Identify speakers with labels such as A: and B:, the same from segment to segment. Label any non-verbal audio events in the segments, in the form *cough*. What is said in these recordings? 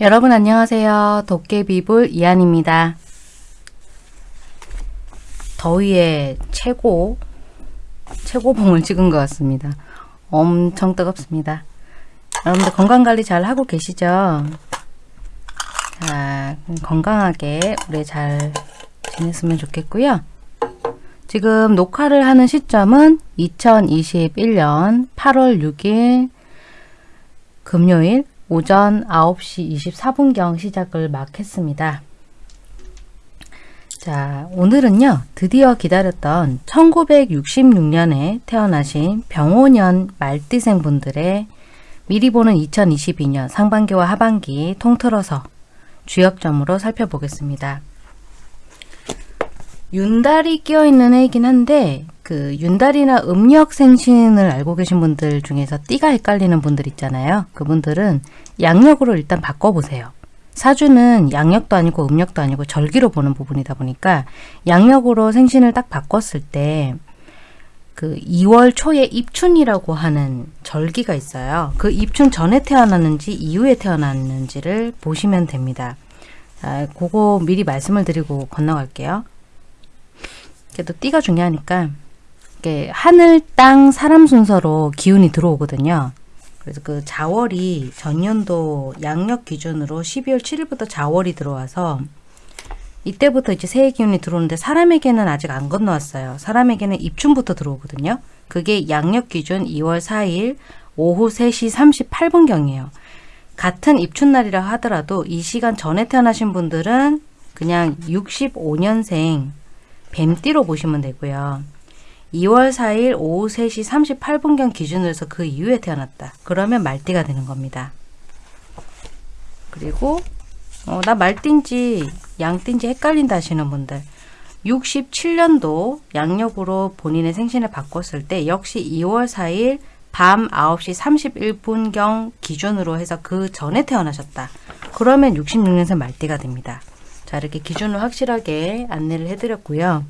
A: 여러분 안녕하세요. 도깨비불 이한입니다. 더위에 최고 최고봉을 찍은 것 같습니다. 엄청 뜨겁습니다. 여러분들 건강관리 잘 하고 계시죠? 자, 건강하게 우리 잘 지냈으면 좋겠고요. 지금 녹화를 하는 시점은 2021년 8월 6일 금요일 오전 9시 24분경 시작을 막 했습니다. 자, 오늘은요, 드디어 기다렸던 1966년에 태어나신 병오년 말띠생 분들의 미리 보는 2022년 상반기와 하반기 통틀어서 주역점으로 살펴보겠습니다. 윤달이 끼어있는 해이긴 한데 그 윤달이나 음력 생신을 알고 계신 분들 중에서 띠가 헷갈리는 분들 있잖아요. 그분들은 양력으로 일단 바꿔보세요. 사주는 양력도 아니고 음력도 아니고 절기로 보는 부분이다 보니까 양력으로 생신을 딱 바꿨을 때 그 2월 초에 입춘이라고 하는 절기가 있어요. 그 입춘 전에 태어났는지 이후에 태어났는지를 보시면 됩니다. 아, 그거 미리 말씀을 드리고 건너갈게요. 그래도 띠가 중요하니까 이게 하늘, 땅, 사람 순서로 기운이 들어오거든요. 그래서 그 자월이 전년도 양력 기준으로 12월 7일부터 자월이 들어와서 이때부터 이제 새해 기운이 들어오는데 사람에게는 아직 안 건너왔어요. 사람에게는 입춘부터 들어오거든요. 그게 양력 기준 2월 4일 오후 3시 38분경이에요. 같은 입춘날이라 하더라도 이 시간 전에 태어나신 분들은 그냥 65년생 뱀띠로 보시면 되고요. 2월 4일 오후 3시 38분경 기준으로 해서 그 이후에 태어났다. 그러면 말띠가 되는 겁니다. 그리고 어, 나 말띠인지 양띠인지 헷갈린다 하시는 분들 67년도 양력으로 본인의 생신을 바꿨을 때 역시 2월 4일 밤 9시 31분경 기준으로 해서 그 전에 태어나셨다. 그러면 66년생 말띠가 됩니다. 자 이렇게 기준을 확실하게 안내를 해드렸고요.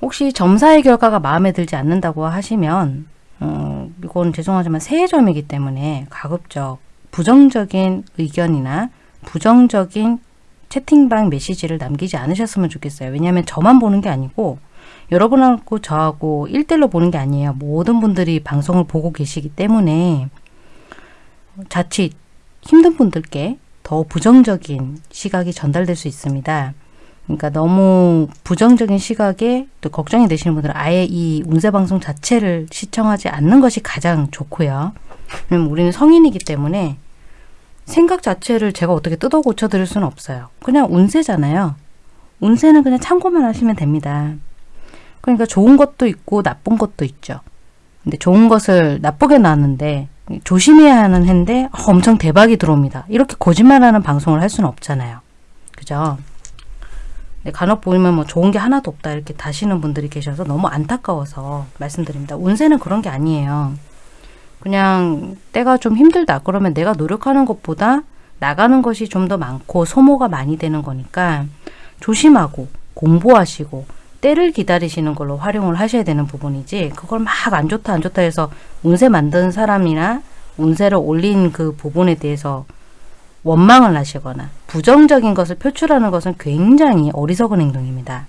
A: 혹시 점사의 결과가 마음에 들지 않는다고 하시면 어, 이건 죄송하지만 새해점이기 때문에 가급적 부정적인 의견이나 부정적인 채팅방 메시지를 남기지 않으셨으면 좋겠어요. 왜냐하면 저만 보는 게 아니고 여러분하고 저하고 1대1로 보는 게 아니에요. 모든 분들이 방송을 보고 계시기 때문에 자칫 힘든 분들께 더 부정적인 시각이 전달될 수 있습니다. 그러니까 너무 부정적인 시각에 또 걱정이 되시는 분들은 아예 이 운세 방송 자체를 시청하지 않는 것이 가장 좋고요. 왜냐면 우리는 성인이기 때문에 생각 자체를 제가 어떻게 뜯어 고쳐 드릴 수는 없어요. 그냥 운세잖아요. 운세는 그냥 참고만 하시면 됩니다. 그러니까 좋은 것도 있고 나쁜 것도 있죠. 근데 좋은 것을 나쁘게 나왔는데 조심해야 하는 해인데 엄청 대박이 들어옵니다. 이렇게 거짓말하는 방송을 할 수는 없잖아요. 그죠? 간혹 보면 뭐 좋은 게 하나도 없다 이렇게 다시는 분들이 계셔서 너무 안타까워서 말씀드립니다. 운세는 그런 게 아니에요. 그냥 때가 좀 힘들다 그러면 내가 노력하는 것보다 나가는 것이 좀 더 많고 소모가 많이 되는 거니까 조심하고 공부하시고 때를 기다리시는 걸로 활용을 하셔야 되는 부분이지 그걸 막 안 좋다 안 좋다 해서 운세 만든 사람이나 운세를 올린 그 부분에 대해서 원망을 하시거나 부정적인 것을 표출하는 것은 굉장히 어리석은 행동입니다.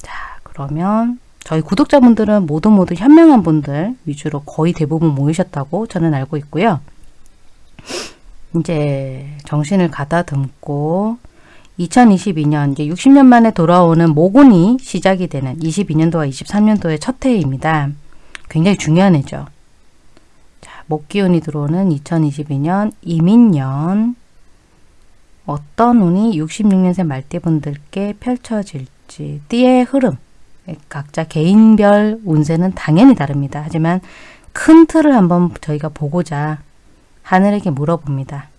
A: 자 그러면 저희 구독자분들은 모두 모두 현명한 분들 위주로 거의 대부분 모이셨다고 저는 알고 있고요. 이제 정신을 가다듬고 2022년 이제 60년 만에 돌아오는 모곤이 시작이 되는 22년도와 23년도의 첫 해입니다. 굉장히 중요한 해죠. 목기운이 들어오는 2022년 이민년 어떤 운이 66년생 말띠분들께 펼쳐질지 띠의 흐름 각자 개인별 운세는 당연히 다릅니다. 하지만 큰 틀을 한번 저희가 보고자 하늘에게 물어봅니다.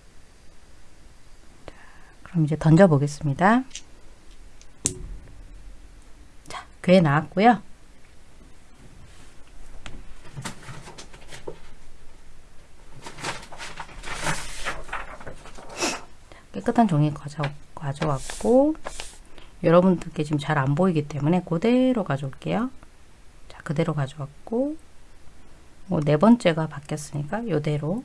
A: 그럼 이제 던져 보겠습니다. 자, 괴 나왔고요. 깨끗한 종이 가져, 가져왔고 여러분들께 지금 잘 안 보이기 때문에 그대로 가져올게요. 자, 그대로 가져왔고 뭐 네 번째가 바뀌었으니까 이대로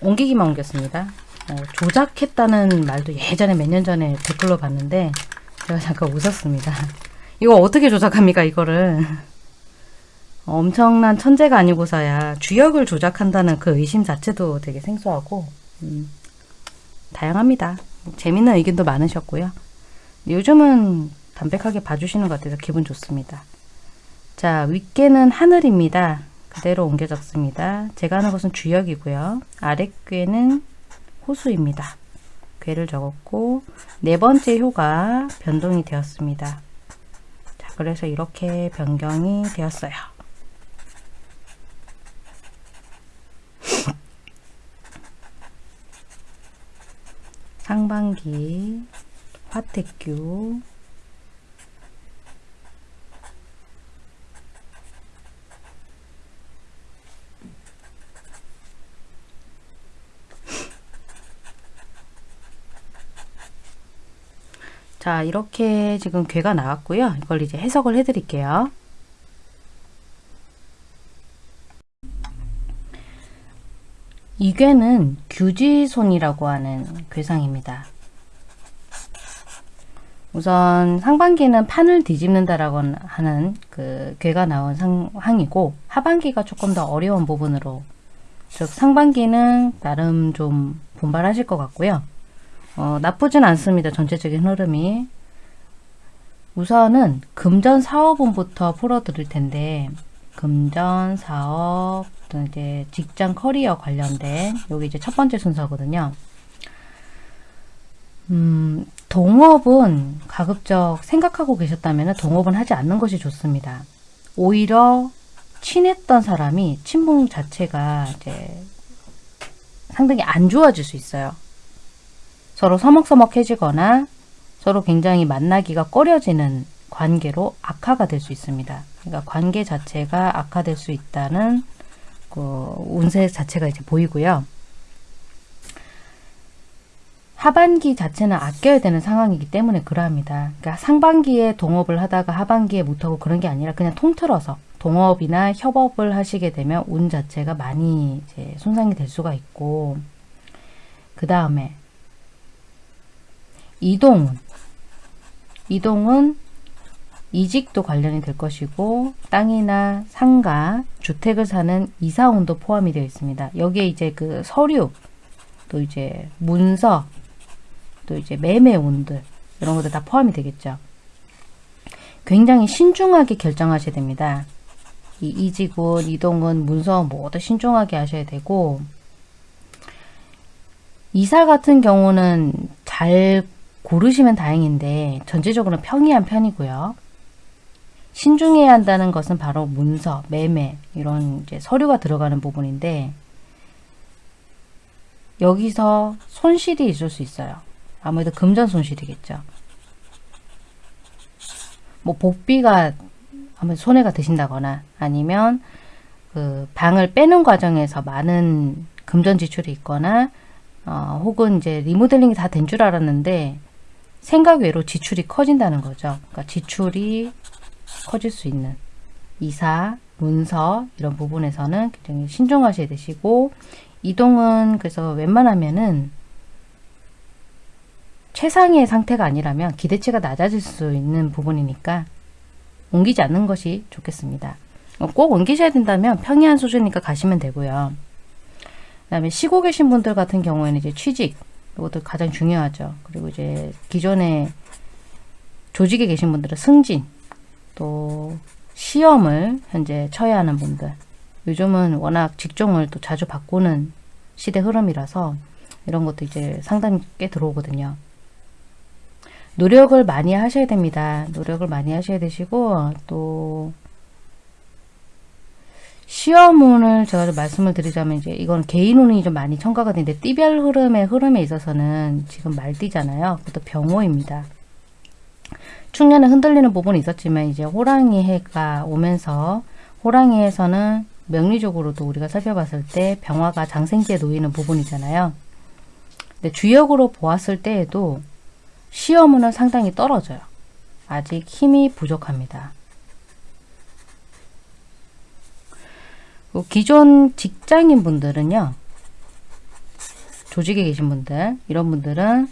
A: 옮기기만 옮겼습니다. 어, 조작했다는 말도 예전에 몇 년 전에 댓글로 봤는데 제가 잠깐 웃었습니다. *laughs* 이거 어떻게 조작합니까 이거를 *laughs* 엄청난 천재가 아니고서야 주역을 조작한다는 그 의심 자체도 되게 생소하고 음, 다양합니다. 재밌는 의견도 많으셨고요. 요즘은 담백하게 봐주시는 것 같아서 기분 좋습니다. 자, 윗개는 하늘입니다. 그대로 옮겨 적습니다. 제가 하는 것은 주역이고요. 아랫괴는 호수입니다. 괴를 적었고 네 번째 효가 변동이 되었습니다. 자, 그래서 이렇게 변경이 되었어요. *laughs* 상반기 화택규 자 이렇게 지금 괴가 나왔고요. 이걸 이제 해석을 해 드릴게요. 이 괴는 규지손이라고 하는 괴상입니다. 우선 상반기는 판을 뒤집는다라고 하는 그 괴가 나온 상황이고 하반기가 조금 더 어려운 부분으로 즉 상반기는 나름 좀 분발하실 것 같고요. 어, 나쁘진 않습니다. 전체적인 흐름이. 우선은 금전 사업운부터 풀어드릴 텐데 금전 사업 또 이제 직장 커리어 관련된 여기 이제 첫 번째 순서거든요. 음, 동업은 가급적 생각하고 계셨다면 동업은 하지 않는 것이 좋습니다. 오히려 친했던 사람이 친분 자체가 이제 상당히 안 좋아질 수 있어요. 서로 서먹서먹해지거나 서로 굉장히 만나기가 꺼려지는 관계로 악화가 될 수 있습니다. 그러니까 관계 자체가 악화될 수 있다는 그 운세 자체가 이제 보이고요. 하반기 자체는 아껴야 되는 상황이기 때문에 그러합니다. 그러니까 상반기에 동업을 하다가 하반기에 못하고 그런 게 아니라 그냥 통틀어서 동업이나 협업을 하시게 되면 운 자체가 많이 이제 손상이 될 수가 있고 그 다음에 이동운 이동은 이직도 관련이 될 것이고 땅이나 상가, 주택을 사는 이사운도 포함이 되어 있습니다. 여기에 이제 그 서류, 또 이제 문서, 또 이제 매매운들 이런 것들 다 포함이 되겠죠. 굉장히 신중하게 결정하셔야 됩니다. 이 이직운, 이동은, 문서 모두 신중하게 하셔야 되고 이사 같은 경우는 잘 고르시면 다행인데 전체적으로 평이한 편이고요. 신중해야 한다는 것은 바로 문서, 매매 이런 이제 서류가 들어가는 부분인데 여기서 손실이 있을 수 있어요. 아무래도 금전 손실이겠죠. 뭐 복비가 아무래도 손해가 드신다거나 아니면 그 방을 빼는 과정에서 많은 금전 지출이 있거나 어, 혹은 이제 리모델링이 다 된 줄 알았는데 생각 외로 지출이 커진다는 거죠. 그러니까 지출이 커질 수 있는 이사, 문서 이런 부분에서는 굉장히 신중하셔야 되시고 이동은 그래서 웬만하면은 최상의 상태가 아니라면 기대치가 낮아질 수 있는 부분이니까 옮기지 않는 것이 좋겠습니다. 꼭 옮기셔야 된다면 평이한 수준이니까 가시면 되고요. 그 다음에 쉬고 계신 분들 같은 경우에는 이제 취직, 이것도 가장 중요하죠. 그리고 이제 기존에 조직에 계신 분들은 승진, 또 시험을 현재 쳐야 하는 분들 요즘은 워낙 직종을 또 자주 바꾸는 시대 흐름이라서 이런 것도 이제 상당히 꽤 들어오거든요. 노력을 많이 하셔야 됩니다. 노력을 많이 하셔야 되시고 또 시험운을 제가 좀 말씀을 드리자면 이제 이건 개인 운이 좀 많이 첨가가 되는데 띠별 흐름의 흐름에 있어서는 지금 말띠잖아요. 그것도 병호입니다. 충년에 흔들리는 부분이 있었지만 이제 호랑이 해가 오면서 호랑이 해에서는 명리적으로도 우리가 살펴봤을 때 병화가 장생지에 놓이는 부분이잖아요. 근데 주역으로 보았을 때에도 시험은 상당히 떨어져요. 아직 힘이 부족합니다. 기존 직장인 분들은요. 조직에 계신 분들 이런 분들은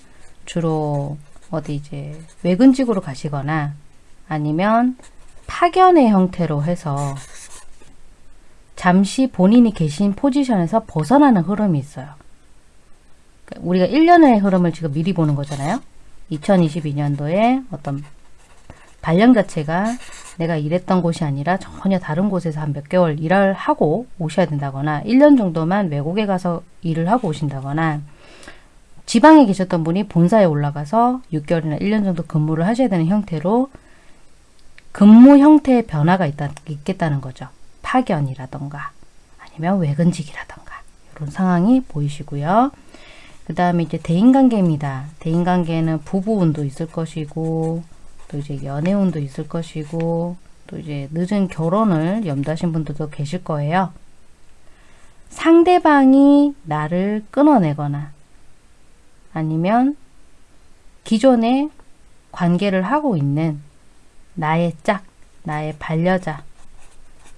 A: 주로 어디 이제 외근직으로 가시거나 아니면 파견의 형태로 해서 잠시 본인이 계신 포지션에서 벗어나는 흐름이 있어요. 그러니까 우리가 1년의 흐름을 지금 미리 보는 거잖아요. 2022년도에 어떤 발령 자체가 내가 일했던 곳이 아니라 전혀 다른 곳에서 한 몇 개월 일을 하고 오셔야 된다거나 1년 정도만 외국에 가서 일을 하고 오신다거나 지방에 계셨던 분이 본사에 올라가서 6개월이나 1년 정도 근무를 하셔야 되는 형태로 근무 형태의 변화가 있다, 있겠다는 거죠. 파견이라던가 아니면 외근직이라던가 이런 상황이 보이시고요. 그 다음에 이제 대인관계입니다. 대인관계는 부부운도 있을 것이고 또 이제 연애운도 있을 것이고 또 이제 늦은 결혼을 염두하신 분들도 계실 거예요. 상대방이 나를 끊어내거나 아니면 기존에 관계를 하고 있는 나의 짝, 나의 반려자,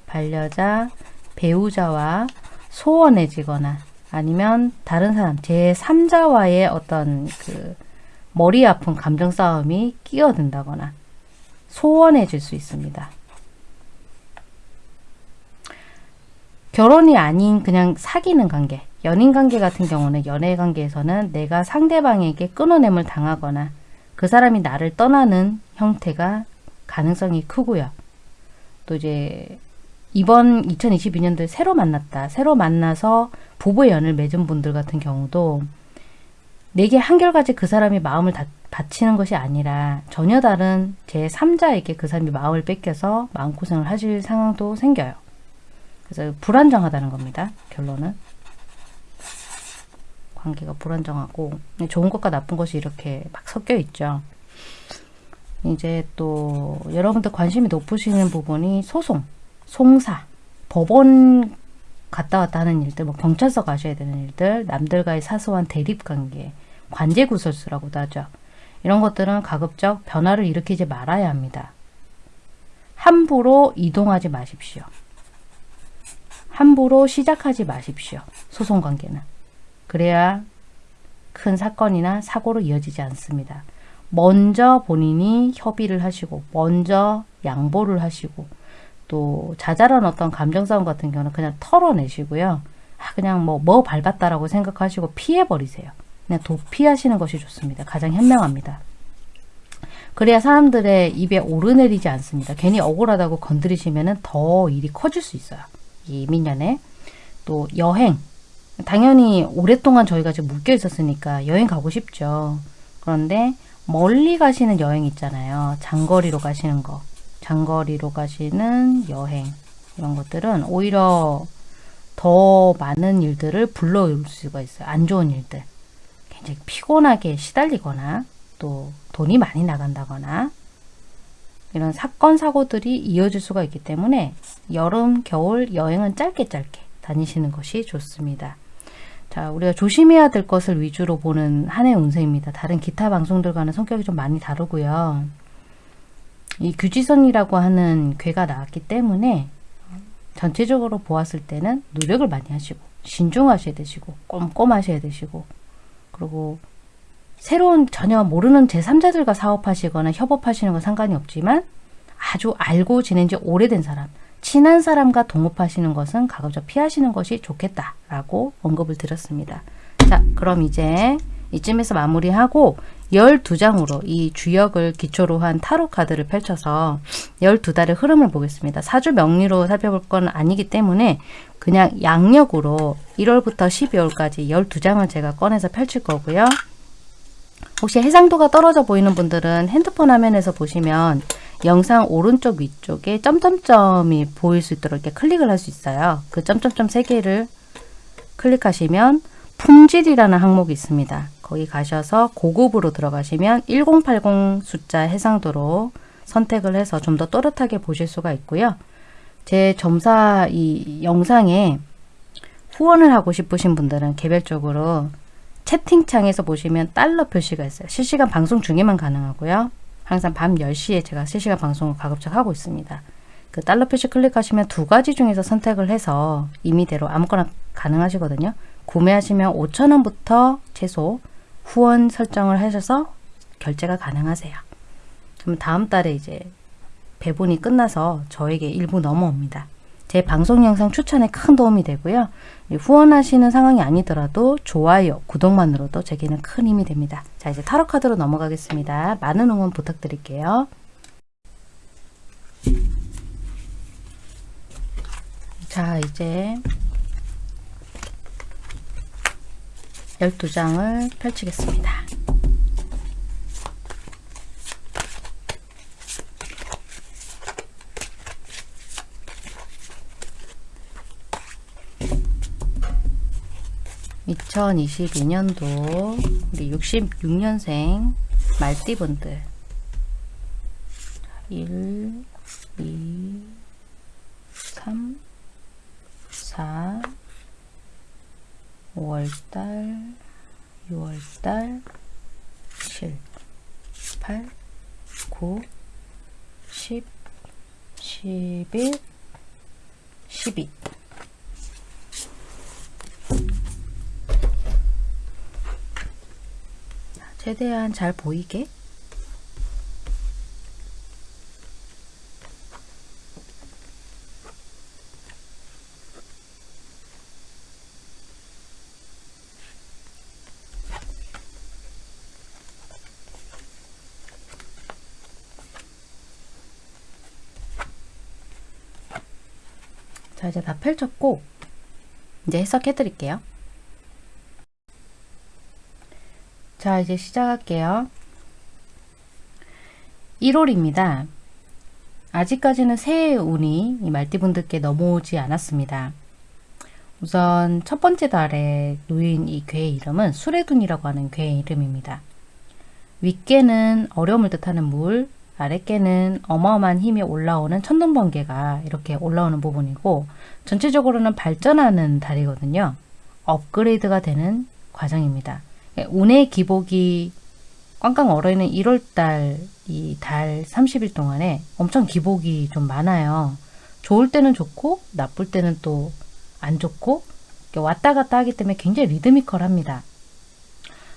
A: 반려자, 배우자와 소원해지거나 아니면 다른 사람, 제3자와의 어떤 그 머리 아픈 감정 싸움이 끼어든다거나 소원해 질 수 있습니다. 결혼이 아닌 그냥 사귀는 관계, 연인 관계 같은 경우는 연애 관계에서는 내가 상대방에게 끊어냄을 당하거나 그 사람이 나를 떠나는 형태가 가능성이 크고요. 또 이제 이번 2022년도에 새로 만났다. 새로 만나서 부부의 연을 맺은 분들 같은 경우도 내게 한결같이 그 사람이 마음을 다, 바치는 것이 아니라 전혀 다른 제3자에게 그 사람이 마음을 뺏겨서 마음고생을 하실 상황도 생겨요. 그래서 불안정하다는 겁니다. 결론은. 관계가 불안정하고 좋은 것과 나쁜 것이 이렇게 막 섞여 있죠. 이제 또 여러분들 관심이 높으시는 부분이 소송, 송사, 법원 갔다 왔다 하는 일들, 뭐 경찰서 가셔야 되는 일들, 남들과의 사소한 대립관계, 관제구설수라고도 하죠. 이런 것들은 가급적 변화를 일으키지 말아야 합니다. 함부로 이동하지 마십시오. 함부로 시작하지 마십시오. 소송관계는. 그래야 큰 사건이나 사고로 이어지지 않습니다. 먼저 본인이 협의를 하시고 먼저 양보를 하시고 또 자잘한 어떤 감정싸움 같은 경우는 그냥 털어내시고요. 아, 그냥 뭐, 뭐 밟았다라고 생각하시고 피해버리세요. 그냥 도피하시는 것이 좋습니다. 가장 현명합니다. 그래야 사람들의 입에 오르내리지 않습니다. 괜히 억울하다고 건드리시면 더 일이 커질 수 있어요. 이 민년에. 또 여행. 당연히 오랫동안 저희가 지금 묶여 있었으니까 여행 가고 싶죠. 그런데 멀리 가시는 여행 있잖아요. 장거리로 가시는 거. 장거리로 가시는 여행 이런 것들은 오히려 더 많은 일들을 불러올 수가 있어요. 안 좋은 일들. 굉장히 피곤하게 시달리거나 또 돈이 많이 나간다거나 이런 사건 사고들이 이어질 수가 있기 때문에 여름 겨울 여행은 짧게 짧게 다니시는 것이 좋습니다. 자 우리가 조심해야 될 것을 위주로 보는 한 해 운세입니다. 다른 기타 방송들과는 성격이 좀 많이 다르고요. 이 규지선이라고 하는 괴가 나왔기 때문에 전체적으로 보았을 때는 노력을 많이 하시고 신중하셔야 되시고 꼼꼼하셔야 되시고 그리고 새로운 전혀 모르는 제3자들과 사업하시거나 협업하시는 건 상관이 없지만 아주 알고 지낸 지 오래된 사람, 친한 사람과 동업하시는 것은 가급적 피하시는 것이 좋겠다라고 언급을 드렸습니다. 자, 그럼 이제 이쯤에서 마무리하고 12장으로 이 주역을 기초로 한 타로 카드를 펼쳐서 12달의 흐름을 보겠습니다. 사주 명리로 살펴볼 건 아니기 때문에 그냥 양력으로 1월부터 12월까지 12장을 제가 꺼내서 펼칠 거고요. 혹시 해상도가 떨어져 보이는 분들은 핸드폰 화면에서 보시면 영상 오른쪽 위쪽에 점점점이 보일 수 있도록 이렇게 클릭을 할 수 있어요. 그 점점점 3개를 클릭하시면 품질이라는 항목이 있습니다. 거기 가셔서 고급으로 들어가시면 1080 숫자 해상도로 선택을 해서 좀 더 또렷하게 보실 수가 있고요. 제 점사 이 영상에 후원을 하고 싶으신 분들은 개별적으로 채팅창에서 보시면 달러 표시가 있어요. 실시간 방송 중에만 가능하고요. 항상 밤 10시에 제가 실시간 방송을 가급적 하고 있습니다. 그 달러 표시 클릭하시면 두 가지 중에서 선택을 해서 임의대로 아무거나 가능하시거든요. 구매하시면 5천원부터 최소 후원 설정을 하셔서 결제가 가능하세요. 그럼 다음 달에 이제 배분이 끝나서 저에게 일부 넘어옵니다. 제 방송 영상 추천에 큰 도움이 되고요. 후원하시는 상황이 아니더라도 좋아요, 구독만으로도 제게는 큰 힘이 됩니다. 자 이제 타로 카드로 넘어가겠습니다. 많은 응원 부탁드릴게요. 자 이제 12장을 펼치겠습니다. (2022년도) 우리 (66년생) 말띠분들. 1 2 3 4 5월달, 6월달, 7, 8, 9, 10, 11, 12 최대한 잘 보이게? 자 이제 다 펼쳤고 이제 해석해 드릴게요 자 이제 시작할게요 1월입니다 아직까지는 새해 운이 이 말띠분들께 넘어오지 않았습니다 우선 첫 번째 달에 놓인 이 괴의 이름은 수레둔이라고 하는 괴의 이름입니다 윗개는 어려움을 뜻하는 물, 아랫개는 어마어마한 힘이 올라오는 천둥번개가 이렇게 올라오는 부분이고 전체적으로는 발전하는 달이거든요. 업그레이드가 되는 과정입니다. 예, 운의 기복이 꽝꽝 얼어있는 1월달 이 달 30일 동안에 엄청 기복이 좀 많아요. 좋을 때는 좋고 나쁠 때는 또 안 좋고 왔다 갔다 하기 때문에 굉장히 리드미컬합니다.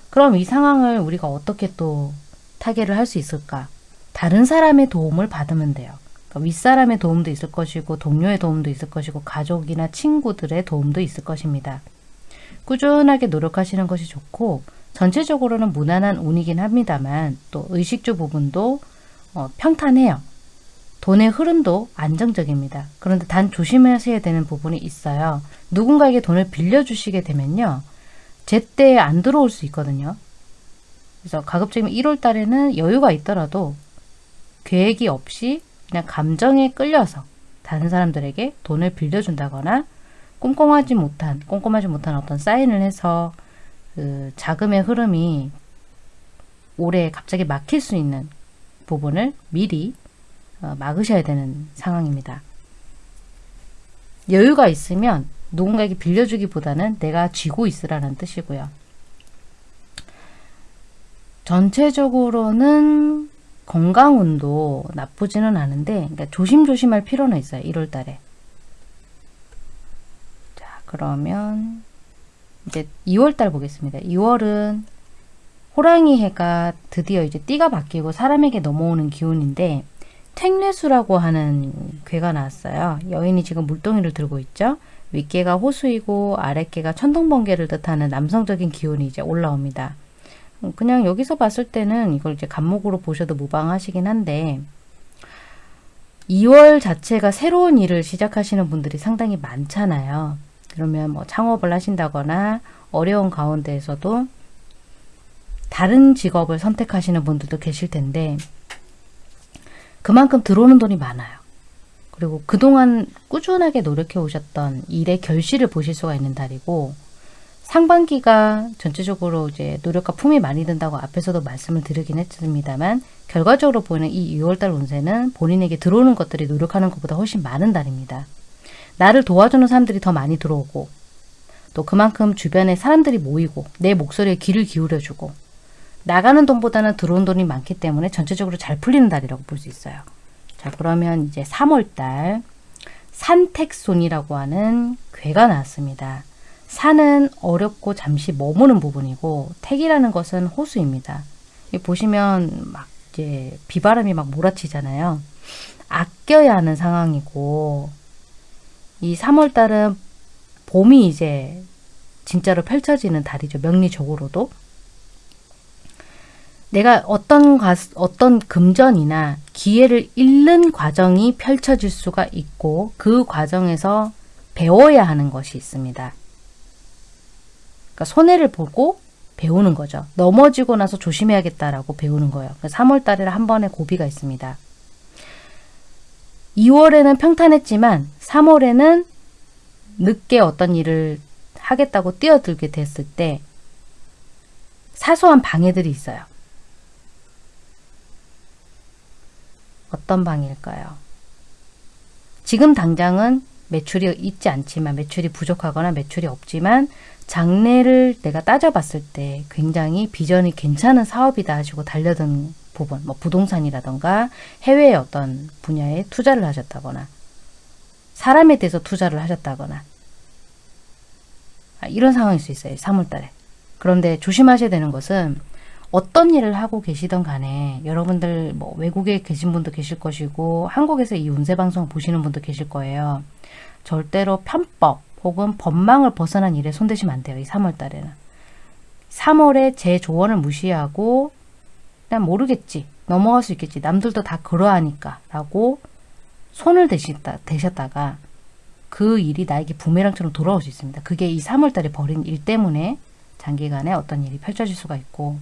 A: 그럼 이 상황을 우리가 어떻게 또 타개를 할 수 있을까? 다른 사람의 도움을 받으면 돼요. 그러니까 윗사람의 도움도 있을 것이고 동료의 도움도 있을 것이고 가족이나 친구들의 도움도 있을 것입니다. 꾸준하게 노력하시는 것이 좋고 전체적으로는 무난한 운이긴 합니다만 또 의식주 부분도 어, 평탄해요. 돈의 흐름도 안정적입니다. 그런데 단 조심하셔야 되는 부분이 있어요. 누군가에게 돈을 빌려주시게 되면요. 제때 안 들어올 수 있거든요. 그래서 가급적이면 1월 달에는 여유가 있더라도 계획이 없이 그냥 감정에 끌려서 다른 사람들에게 돈을 빌려준다거나 꼼꼼하지 못한 꼼꼼하지 못한 어떤 사인을 해서 그 자금의 흐름이 올해 갑자기 막힐 수 있는 부분을 미리 어, 막으셔야 되는 상황입니다. 여유가 있으면 누군가에게 빌려주기보다는 내가 쥐고 있으라는 뜻이고요. 전체적으로는 건강운도 나쁘지는 않은데 그러니까 조심조심할 필요는 있어요. 1월 달에. 자 그러면 이제 2월 달 보겠습니다. 2월은 호랑이 해가 드디어 이제 띠가 바뀌고 사람에게 넘어오는 기운인데 택례수라고 하는 괴가 나왔어요. 여인이 지금 물동이를 들고 있죠. 윗개가 호수이고 아랫개가 천둥번개를 뜻하는 남성적인 기운이 이제 올라옵니다. 그냥 여기서 봤을 때는 이걸 이제 간목으로 보셔도 무방하시긴 한데 2월 자체가 새로운 일을 시작하시는 분들이 상당히 많잖아요. 그러면 뭐 창업을 하신다거나 어려운 가운데에서도 다른 직업을 선택하시는 분들도 계실 텐데 그만큼 들어오는 돈이 많아요. 그리고 그동안 꾸준하게 노력해 오셨던 일의 결실을 보실 수가 있는 달이고 상반기가 전체적으로 이제 노력과 품이 많이 든다고 앞에서도 말씀을 드리긴 했습니다만 결과적으로 보이는 이 6월달 운세는 본인에게 들어오는 것들이 노력하는 것보다 훨씬 많은 달입니다. 나를 도와주는 사람들이 더 많이 들어오고 또 그만큼 주변에 사람들이 모이고 내 목소리에 귀를 기울여주고 나가는 돈보다는 들어온 돈이 많기 때문에 전체적으로 잘 풀리는 달이라고 볼 수 있어요. 자 그러면 이제 3월달 산택손이라고 하는 괴가 나왔습니다. 산은 어렵고 잠시 머무는 부분이고 택이라는 것은 호수입니다. 보시면 막 이제 비바람이 막 몰아치잖아요. 아껴야 하는 상황이고 이 3월달은 봄이 이제 진짜로 펼쳐지는 달이죠. 명리적으로도. 내가 어떤 가, 어떤 금전이나 기회를 잃는 과정이 펼쳐질 수가 있고 그 과정에서 배워야 하는 것이 있습니다. 그러니까 손해를 보고 배우는 거죠. 넘어지고 나서 조심해야겠다라고 배우는 거예요. 3월 달에 한 번의 고비가 있습니다. 2월에는 평탄했지만 3월에는 늦게 어떤 일을 하겠다고 뛰어들게 됐을 때 사소한 방해들이 있어요. 어떤 방일까요? 지금 당장은 매출이 있지 않지만 매출이 부족하거나 매출이 없지만 장래를 내가 따져봤을 때 굉장히 비전이 괜찮은 사업이다 하시고 달려든 부분, 뭐 부동산이라던가 해외의 어떤 분야에 투자를 하셨다거나 사람에 대해서 투자를 하셨다거나 아, 이런 상황일 수 있어요. 3월달에. 그런데 조심하셔야 되는 것은 어떤 일을 하고 계시던 간에 여러분들 뭐 외국에 계신 분도 계실 것이고 한국에서 이 운세 방송을 보시는 분도 계실 거예요. 절대로 편법 혹은 법망을 벗어난 일에 손대시면 안 돼요. 이 3월 달에는. 3월에 제 조언을 무시하고 난 모르겠지. 넘어갈 수 있겠지. 남들도 다 그러하니까 라고 손을 대셨다, 대셨다가 그 일이 나에게 부메랑처럼 돌아올 수 있습니다. 그게 이 3월 달에 벌인 일 때문에 장기간에 어떤 일이 펼쳐질 수가 있고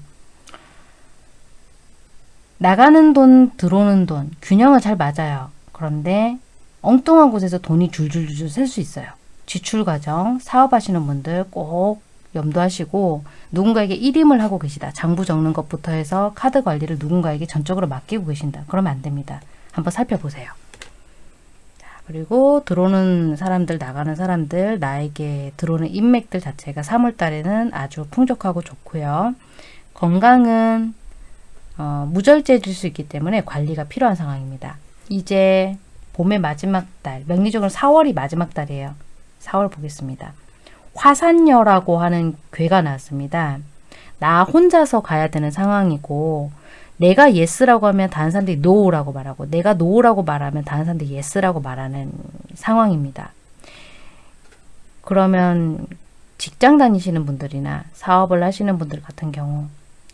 A: 나가는 돈, 들어오는 돈, 균형을 잘 맞아요. 그런데 엉뚱한 곳에서 돈이 줄줄줄줄 셀 수 있어요. 지출 과정, 사업하시는 분들 꼭 염두하시고 누군가에게 일임을 하고 계시다. 장부 적는 것부터 해서 카드 관리를 누군가에게 전적으로 맡기고 계신다. 그러면 안 됩니다. 한번 살펴보세요. 자, 그리고 들어오는 사람들, 나가는 사람들, 나에게 들어오는 인맥들 자체가 3월 달에는 아주 풍족하고 좋고요. 건강은 어, 무절제해질 수 있기 때문에 관리가 필요한 상황입니다. 이제 봄의 마지막 달, 명리적으로 4월이 마지막 달이에요. 4월 보겠습니다. 화산려라고 하는 괴가 나왔습니다. 나 혼자서 가야 되는 상황이고 내가 yes라고 하면 다른 사람들이 no라고 말하고 내가 no라고 말하면 다른 사람들이 yes라고 말하는 상황입니다. 그러면 직장 다니시는 분들이나 사업을 하시는 분들 같은 경우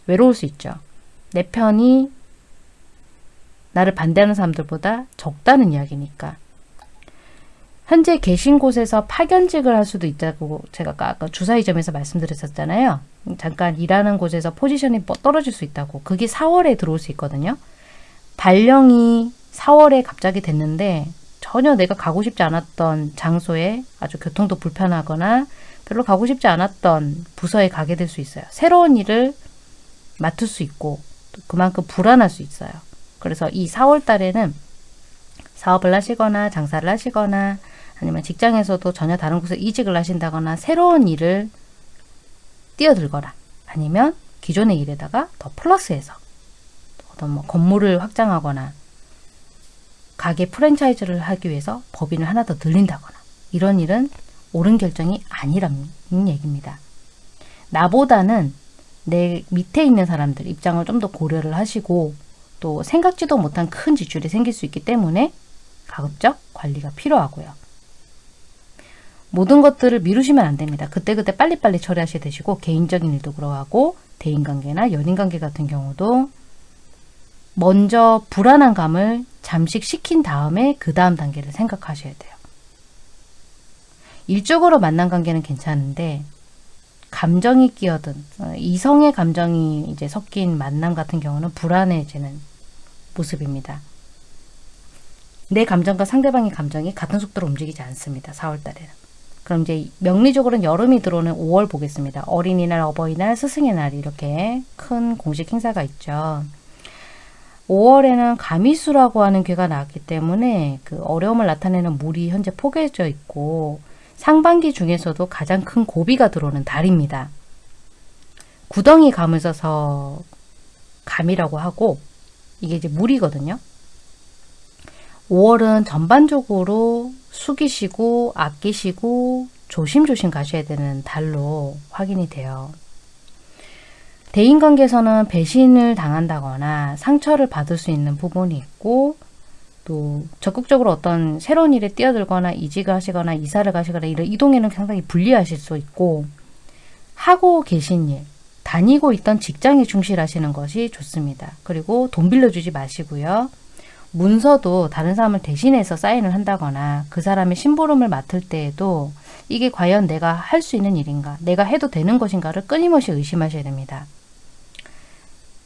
A: 외로울 수 있죠. 내 편이 나를 반대하는 사람들보다 적다는 이야기니까 현재 계신 곳에서 파견직을 할 수도 있다고 제가 아까 주사위점에서 말씀드렸었잖아요. 잠깐 일하는 곳에서 포지션이 뭐 떨어질 수 있다고. 그게 4월에 들어올 수 있거든요. 발령이 4월에 갑자기 됐는데 전혀 내가 가고 싶지 않았던 장소에 아주 교통도 불편하거나 별로 가고 싶지 않았던 부서에 가게 될 수 있어요. 새로운 일을 맡을 수 있고 그만큼 불안할 수 있어요. 그래서 이 4월 달에는 사업을 하시거나 장사를 하시거나 아니면 직장에서도 전혀 다른 곳에 이직을 하신다거나 새로운 일을 뛰어들거나 아니면 기존의 일에다가 더 플러스해서 어떤 뭐 건물을 확장하거나 가게 프랜차이즈를 하기 위해서 법인을 하나 더 들린다거나 이런 일은 옳은 결정이 아니라는 얘기입니다. 나보다는 내 밑에 있는 사람들 입장을 좀 더 고려를 하시고 또 생각지도 못한 큰 지출이 생길 수 있기 때문에 가급적 관리가 필요하고요. 모든 것들을 미루시면 안 됩니다. 그때그때 빨리빨리 처리하셔야 되시고 개인적인 일도 그러하고 대인관계나 연인관계 같은 경우도 먼저 불안한 감을 잠식시킨 다음에 그 다음 단계를 생각하셔야 돼요. 일적으로 만난 관계는 괜찮은데 감정이 끼어든 어, 이성의 감정이 이제 섞인 만남 같은 경우는 불안해지는 모습입니다. 내 감정과 상대방의 감정이 같은 속도로 움직이지 않습니다. 4월 달에는. 그럼 이제 명리적으로는 여름이 들어오는 5월 보겠습니다. 어린이날, 어버이날, 스승의 날 이렇게 큰 공식 행사가 있죠. 5월에는 가미수라고 하는 괴가 나왔기 때문에 그 어려움을 나타내는 물이 현재 포개져 있고 상반기 중에서도 가장 큰 고비가 들어오는 달입니다. 구덩이 감을 써서 감이라고 하고 이게 이제 물이거든요. 5월은 전반적으로 숙이시고 아끼시고 조심조심 가셔야 되는 달로 확인이 돼요. 대인관계에서는 배신을 당한다거나 상처를 받을 수 있는 부분이 있고 또 적극적으로 어떤 새로운 일에 뛰어들거나 이직을 하시거나 이사를 가시거나 이런 이동에는 상당히 불리하실 수 있고 하고 계신 일, 다니고 있던 직장에 충실하시는 것이 좋습니다. 그리고 돈 빌려주지 마시고요. 문서도 다른 사람을 대신해서 사인을 한다거나 그 사람의 심부름을 맡을 때에도 이게 과연 내가 할 수 있는 일인가, 내가 해도 되는 것인가를 끊임없이 의심하셔야 됩니다.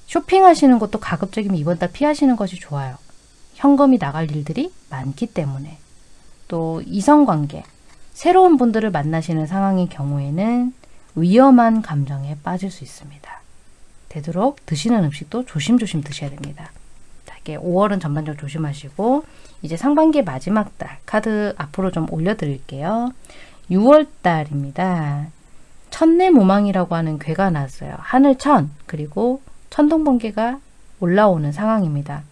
A: 쇼핑하시는 것도 가급적이면 이번 달 피하시는 것이 좋아요. 현금이 나갈 일들이 많기 때문에 또 이성관계 새로운 분들을 만나시는 상황인 경우에는 위험한 감정에 빠질 수 있습니다. 되도록 드시는 음식도 조심조심 드셔야 됩니다. 자, 이게 5월은 전반적으로 조심하시고 이제 상반기 마지막 달 카드 앞으로 좀 올려드릴게요. 6월 달입니다. 천내 모망이라고 하는 괴가 나왔어요. 하늘천 그리고 천둥번개가 올라오는 상황입니다.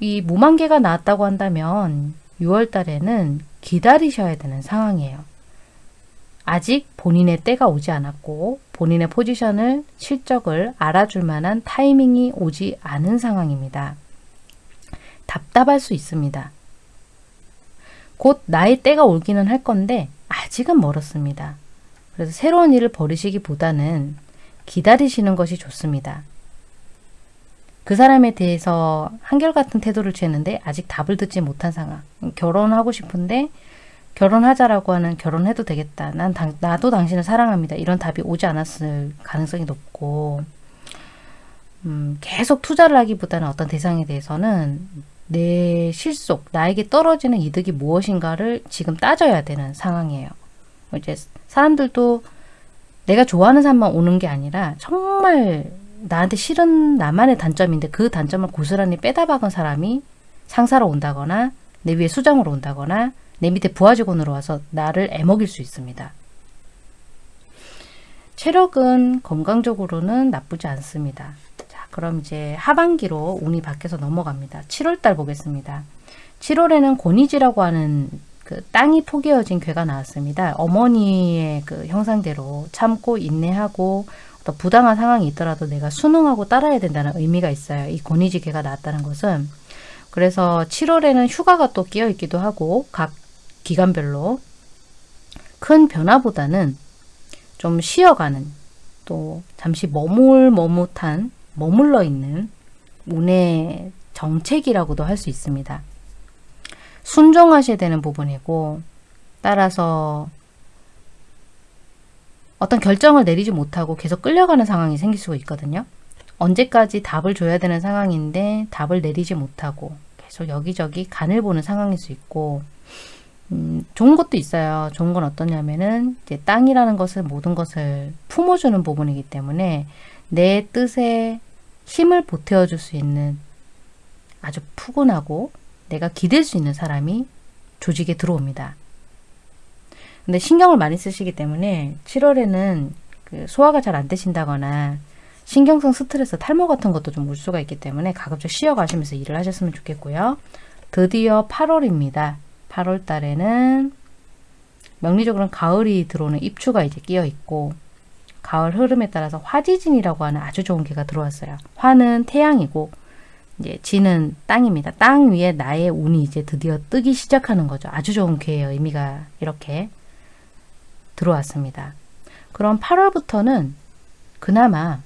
A: 이 무만개가 나왔다고 한다면 6월 달에는 기다리셔야 되는 상황이에요. 아직 본인의 때가 오지 않았고 본인의 포지션을 실적을 알아줄 만한 타이밍이 오지 않은 상황입니다. 답답할 수 있습니다. 곧 나의 때가 올기는 할 건데 아직은 멀었습니다. 그래서 새로운 일을 버리시기보다는 기다리시는 것이 좋습니다. 그 사람에 대해서 한결같은 태도를 취했는데 아직 답을 듣지 못한 상황. 결혼하고 싶은데 결혼하자라고 하는 결혼해도 되겠다. 난 당, 나도 당신을 사랑합니다. 이런 답이 오지 않았을 가능성이 높고 음, 계속 투자를 하기보다는 어떤 대상에 대해서는 내 실속, 나에게 떨어지는 이득이 무엇인가를 지금 따져야 되는 상황이에요. 이제 사람들도 내가 좋아하는 사람만 오는 게 아니라 정말 나한테 싫은 나만의 단점인데 그 단점을 고스란히 빼다 박은 사람이 상사로 온다거나 내 위에 수장으로 온다거나 내 밑에 부하 직원으로 와서 나를 애먹일 수 있습니다. 체력은 건강적으로는 나쁘지 않습니다. 자, 그럼 이제 하반기로 운이 바뀌어서 넘어갑니다. 7월달 보겠습니다. 7월에는 고니지라고 하는 그 땅이 포개어진 괴가 나왔습니다. 어머니의 그 형상대로 참고 인내하고 또 부당한 상황이 있더라도 내가 순응하고 따라야 된다는 의미가 있어요. 이 권위지계가 나왔다는 것은 그래서 7월에는 휴가가 또 끼어 있기도 하고 각 기간별로 큰 변화보다는 좀 쉬어가는 또 잠시 머물머뭇한 머물러 있는 운의 정책이라고도 할 수 있습니다. 순종하셔야 되는 부분이고 따라서 어떤 결정을 내리지 못하고 계속 끌려가는 상황이 생길 수가 있거든요. 언제까지 답을 줘야 되는 상황인데 답을 내리지 못하고 계속 여기저기 간을 보는 상황일 수 있고 음, 좋은 것도 있어요. 좋은 건 어떠냐면은 이제 땅이라는 것을 모든 것을 품어주는 부분이기 때문에 내 뜻에 힘을 보태어 줄 수 있는 아주 푸근하고 내가 기댈 수 있는 사람이 조직에 들어옵니다. 근데 신경을 많이 쓰시기 때문에 7월에는 그 소화가 잘 안 되신다거나 신경성 스트레스, 탈모 같은 것도 좀 올 수가 있기 때문에 가급적 쉬어가시면서 일을 하셨으면 좋겠고요. 드디어 8월입니다. 8월 달에는 명리적으로는 가을이 들어오는 입추가 이제 끼어 있고 가을 흐름에 따라서 화지진이라고 하는 아주 좋은 개가 들어왔어요. 화는 태양이고 이제 지는 땅입니다. 땅 위에 나의 운이 이제 드디어 뜨기 시작하는 거죠. 아주 좋은 개의 의미가 이렇게 들어왔습니다. 그럼 8월부터는 그나마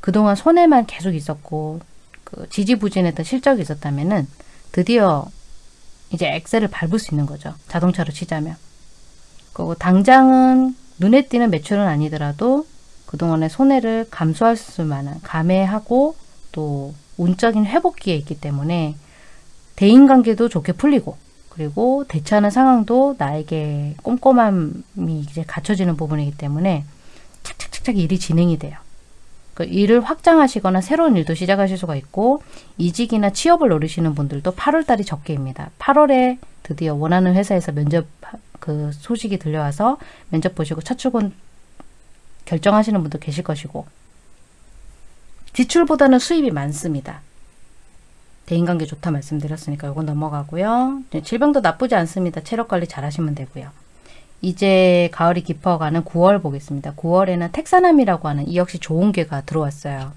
A: 그동안 손해만 계속 있었고 그 지지부진했던 실적이 있었다면은 드디어 이제 엑셀을 밟을 수 있는 거죠. 자동차로 치자면. 그리고 당장은 눈에 띄는 매출은 아니더라도 그동안의 손해를 감수할 수 만한 감해하고 또 운적인 회복기에 있기 때문에 대인관계도 좋게 풀리고 그리고 대처하는 상황도 나에게 꼼꼼함이 이제 갖춰지는 부분이기 때문에 착착착착 일이 진행이 돼요. 그 일을 확장하시거나 새로운 일도 시작하실 수가 있고 이직이나 취업을 노리시는 분들도 8월달이 적게입니다. 8월에 드디어 원하는 회사에서 면접 그 소식이 들려와서 면접 보시고 첫 출근 결정하시는 분도 계실 것이고 지출보다는 수입이 많습니다. 대인관계 좋다 말씀드렸으니까 이건 넘어가고요. 질병도 나쁘지 않습니다. 체력관리 잘 하시면 되고요. 이제 가을이 깊어가는 9월 보겠습니다. 9월에는 택사남이라고 하는 이 역시 좋은 괴가 들어왔어요.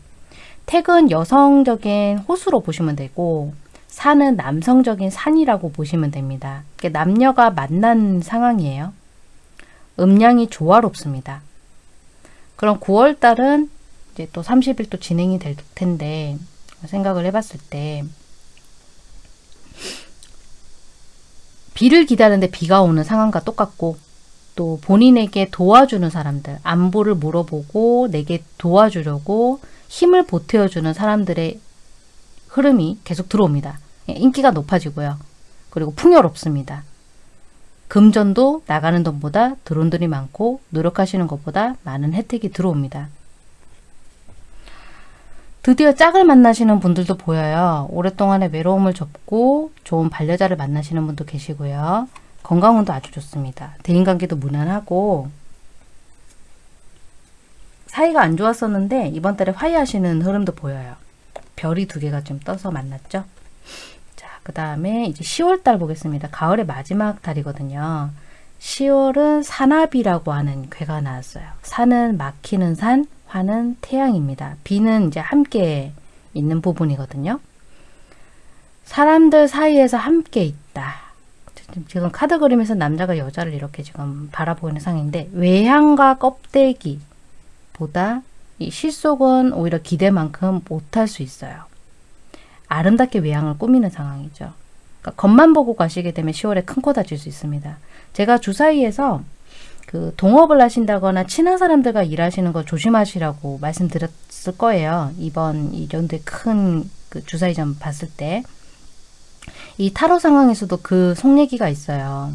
A: 택은 여성적인 호수로 보시면 되고 산은 남성적인 산이라고 보시면 됩니다. 남녀가 만난 상황이에요. 음량이 조화롭습니다. 그럼 9월 달은 이제 또 30일 또 진행이 될 텐데 생각을 해봤을 때 비를 기다리는데 비가 오는 상황과 똑같고 또 본인에게 도와주는 사람들 안보를 물어보고 내게 도와주려고 힘을 보태어주는 사람들의 흐름이 계속 들어옵니다. 예, 인기가 높아지고요. 그리고 풍요롭습니다. 금전도 나가는 돈보다 돈이 많고 노력하시는 것보다 많은 혜택이 들어옵니다. 드디어 짝을 만나시는 분들도 보여요. 오랫동안의 외로움을 접고 좋은 반려자를 만나시는 분도 계시고요. 건강운도 아주 좋습니다. 대인관계도 무난하고 사이가 안 좋았었는데 이번 달에 화해하시는 흐름도 보여요. 별이 두 개가 좀 떠서 만났죠. 자, 그 다음에 이제 10월달 보겠습니다. 가을의 마지막 달이거든요. 10월은 산화비라고 하는 괴가 나왔어요. 산은 막히는 산, 화는 태양입니다. 비는 이제 함께 있는 부분이거든요. 사람들 사이에서 함께 있다. 지금 카드 그림에서 남자가 여자를 이렇게 지금 바라보고 있는 상인데 외향과 껍데기 보다 이 실속은 오히려 기대만큼 못할 수 있어요. 아름답게 외향을 꾸미는 상황이죠. 그러니까 겉만 보고 가시게 되면 10월에 큰 코 다칠 수 있습니다. 제가 주사위에서 그 동업을 하신다거나 친한 사람들과 일하시는 거 조심하시라고 말씀드렸을 거예요. 이번 이 연도에 큰 그 주사위점 봤을 때. 이 타로 상황에서도 그 속 얘기가 있어요.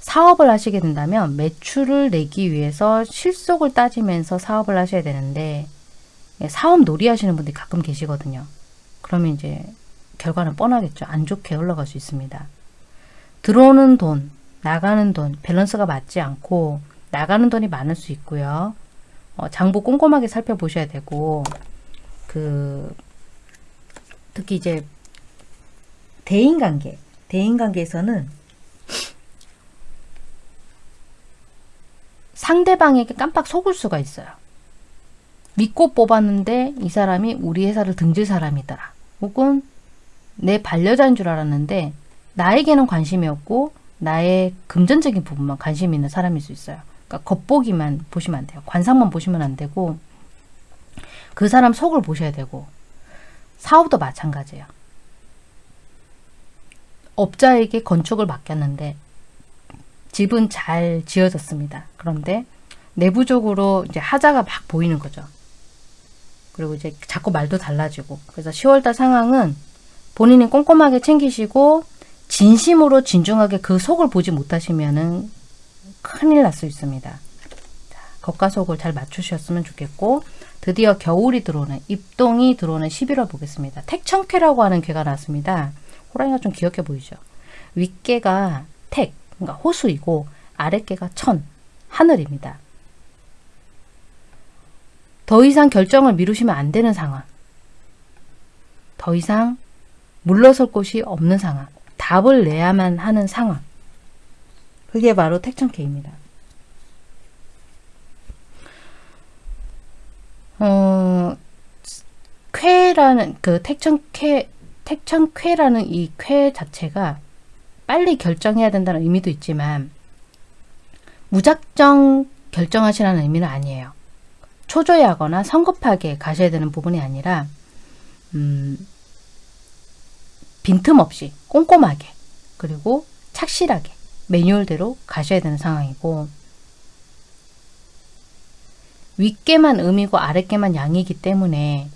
A: 사업을 하시게 된다면 매출을 내기 위해서 실속을 따지면서 사업을 하셔야 되는데 사업 놀이 하시는 분들이 가끔 계시거든요. 그러면 이제 결과는 뻔하겠죠. 안 좋게 흘러갈 수 있습니다. 들어오는 돈, 나가는 돈 밸런스가 맞지 않고 나가는 돈이 많을 수 있고요. 어, 장부 꼼꼼하게 살펴보셔야 되고 그 특히 이제 대인관계 대인관계에서는 상대방에게 깜빡 속을 수가 있어요. 믿고 뽑았는데 이 사람이 우리 회사를 등질 사람이더라. 혹은 내 반려자인 줄 알았는데 나에게는 관심이 없고 나의 금전적인 부분만 관심 있는 사람일 수 있어요. 그러니까 겉보기만 보시면 안 돼요. 관상만 보시면 안 되고 그 사람 속을 보셔야 되고 사업도 마찬가지예요. 업자에게 건축을 맡겼는데 집은 잘 지어졌습니다. 그런데 내부적으로 이제 하자가 막 보이는 거죠. 그리고 이제 자꾸 말도 달라지고 그래서 10월달 상황은 본인이 꼼꼼하게 챙기시고 진심으로 진중하게 그 속을 보지 못하시면은 큰일 날 수 있습니다. 자, 겉과 속을 잘 맞추셨으면 좋겠고 드디어 겨울이 들어오는 입동이 들어오는 11월 보겠습니다. 택천쾌라고 하는 괴가 나왔습니다. 호랑이가 좀 귀엽게 보이죠. 윗개가 택, 그러니까 호수이고 아랫개가 천, 하늘입니다. 더 이상 결정을 미루시면 안 되는 상황. 더 이상 물러설 곳이 없는 상황. 답을 내야만 하는 상황. 그게 바로 택천케입니다. 어, 쾌라는 그 택천쾌 택천쾌라는 이 쾌 자체가 빨리 결정해야 된다는 의미도 있지만 무작정 결정하시라는 의미는 아니에요. 초조해하거나 성급하게 가셔야 되는 부분이 아니라 음, 빈틈없이 꼼꼼하게 그리고 착실하게 매뉴얼대로 가셔야 되는 상황이고 윗개만 음이고 아랫개만 양이기 때문에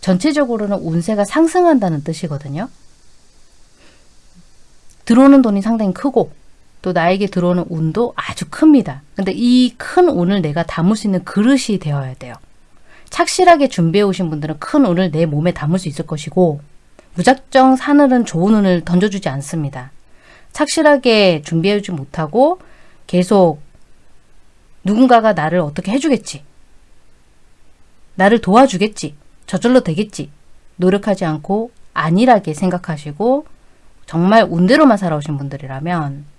A: 전체적으로는 운세가 상승한다는 뜻이거든요. 들어오는 돈이 상당히 크고 또 나에게 들어오는 운도 아주 큽니다. 근데 이 큰 운을 내가 담을 수 있는 그릇이 되어야 돼요. 착실하게 준비해 오신 분들은 큰 운을 내 몸에 담을 수 있을 것이고 무작정 사늘은 좋은 운을 던져주지 않습니다. 착실하게 준비해주지 못하고 계속 누군가가 나를 어떻게 해주겠지. 나를 도와주겠지. 저절로 되겠지. 노력하지 않고 안일하게 생각하시고 정말 운대로만 살아오신 분들이라면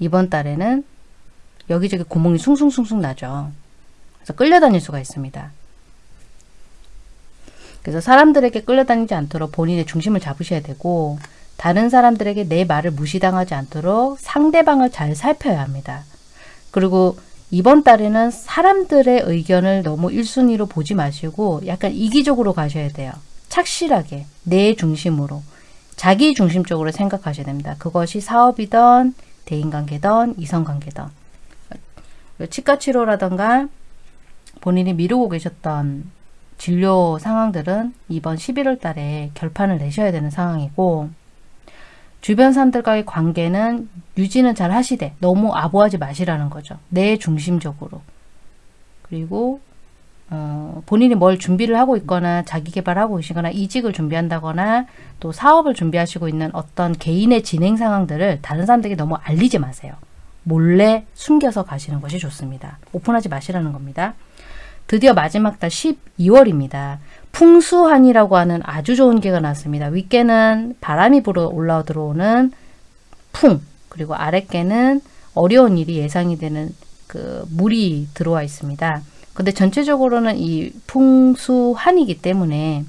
A: 이번 달에는 여기저기 구멍이 숭숭숭숭 나죠. 그래서 끌려다닐 수가 있습니다. 그래서 사람들에게 끌려다니지 않도록 본인의 중심을 잡으셔야 되고 다른 사람들에게 내 말을 무시당하지 않도록 상대방을 잘 살펴야 합니다. 그리고 이번 달에는 사람들의 의견을 너무 1순위로 보지 마시고 약간 이기적으로 가셔야 돼요. 착실하게 내 중심으로 자기 중심적으로 생각하셔야 됩니다. 그것이 사업이든 대인관계든 이성관계든 치과 치료라던가 본인이 미루고 계셨던 진료 상황들은 이번 11월 달에 결판을 내셔야 되는 상황이고 주변 사람들과의 관계는 유지는 잘 하시되 너무 아부하지 마시라는 거죠. 내 중심적으로. 그리고 어, 본인이 뭘 준비를 하고 있거나 자기 개발하고 계시거나 이직을 준비한다거나 또 사업을 준비하시고 있는 어떤 개인의 진행 상황들을 다른 사람들에게 너무 알리지 마세요. 몰래 숨겨서 가시는 것이 좋습니다. 오픈하지 마시라는 겁니다. 드디어 마지막 달 12월입니다. 풍수한이라고 하는 아주 좋은 개가 났습니다. 윗개는 바람이 불어 올라오 들어오는 풍 그리고 아랫개는 어려운 일이 예상이 되는 그 물이 들어와 있습니다. 근데 전체적으로는 이 풍수한이기 때문에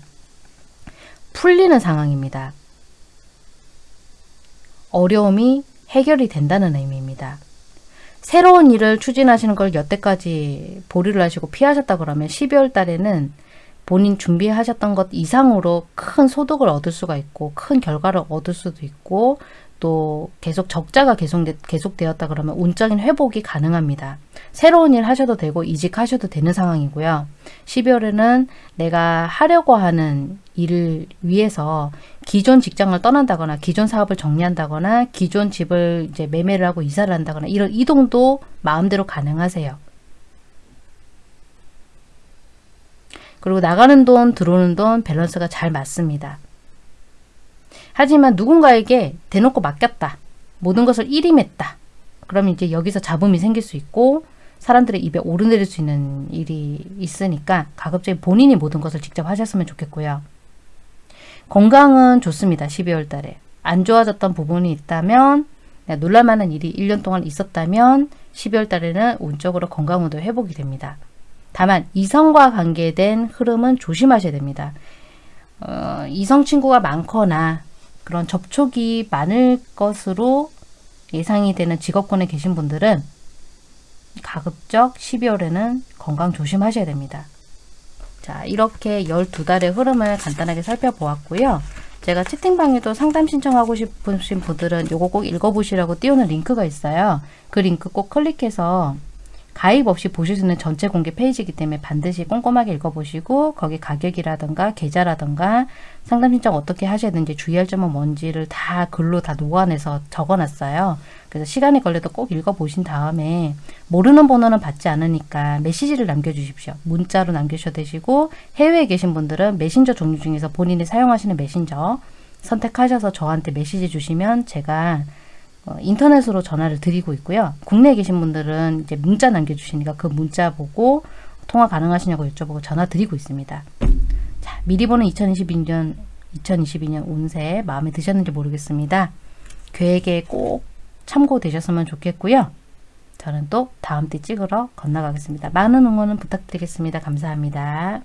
A: 풀리는 상황입니다. 어려움이 해결이 된다는 의미입니다. 새로운 일을 추진하시는 걸 여태까지 보류를 하시고 피하셨다 그러면 12월 달에는 본인 준비하셨던 것 이상으로 큰 소득을 얻을 수가 있고 큰 결과를 얻을 수도 있고 또 계속 적자가 계속 계속되었다 그러면 운적인 회복이 가능합니다. 새로운 일 하셔도 되고 이직하셔도 되는 상황이고요. 12월에는 내가 하려고 하는 일을 위해서 기존 직장을 떠난다거나 기존 사업을 정리한다거나 기존 집을 이제 매매를 하고 이사를 한다거나 이런 이동도 마음대로 가능하세요. 그리고 나가는 돈 들어오는 돈 밸런스가 잘 맞습니다. 하지만 누군가에게 대놓고 맡겼다. 모든 것을 일임했다. 그러면 이제 여기서 잡음이 생길 수 있고 사람들의 입에 오르내릴 수 있는 일이 있으니까 가급적이 본인이 모든 것을 직접 하셨으면 좋겠고요. 건강은 좋습니다. 12월 달에. 안 좋아졌던 부분이 있다면 놀랄만한 일이 1년 동안 있었다면 12월 달에는 운적으로 건강운도 회복이 됩니다. 다만 이성과 관계된 흐름은 조심하셔야 됩니다. 어, 이성 친구가 많거나 그런 접촉이 많을 것으로 예상이 되는 직업군에 계신 분들은 가급적 12월에는 건강 조심하셔야 됩니다. 자 이렇게 12달의 흐름을 간단하게 살펴보았고요. 제가 채팅방에도 상담 신청하고 싶으신 분들은 요거 꼭 읽어보시라고 띄우는 링크가 있어요. 그 링크 꼭 클릭해서 가입 없이 보실 수 있는 전체 공개 페이지이기 때문에 반드시 꼼꼼하게 읽어보시고 거기 가격이라든가 계좌라든가 상담 신청 어떻게 하셔야 되는지 주의할 점은 뭔지를 다 글로 다 녹아내서 적어놨어요. 그래서 시간이 걸려도 꼭 읽어보신 다음에 모르는 번호는 받지 않으니까 메시지를 남겨주십시오. 문자로 남겨주셔도 되시고 해외에 계신 분들은 메신저 종류 중에서 본인이 사용하시는 메신저 선택하셔서 저한테 메시지 주시면 제가 어, 인터넷으로 전화를 드리고 있고요. 국내에 계신 분들은 이제 문자 남겨주시니까 그 문자 보고 통화 가능하시냐고 여쭤보고 전화 드리고 있습니다. 자, 미리 보는 2022년 2022년 운세 마음에 드셨는지 모르겠습니다. 계획에 꼭 참고되셨으면 좋겠고요. 저는 또 다음 때 찍으러 건너가겠습니다. 많은 응원은 부탁드리겠습니다. 감사합니다.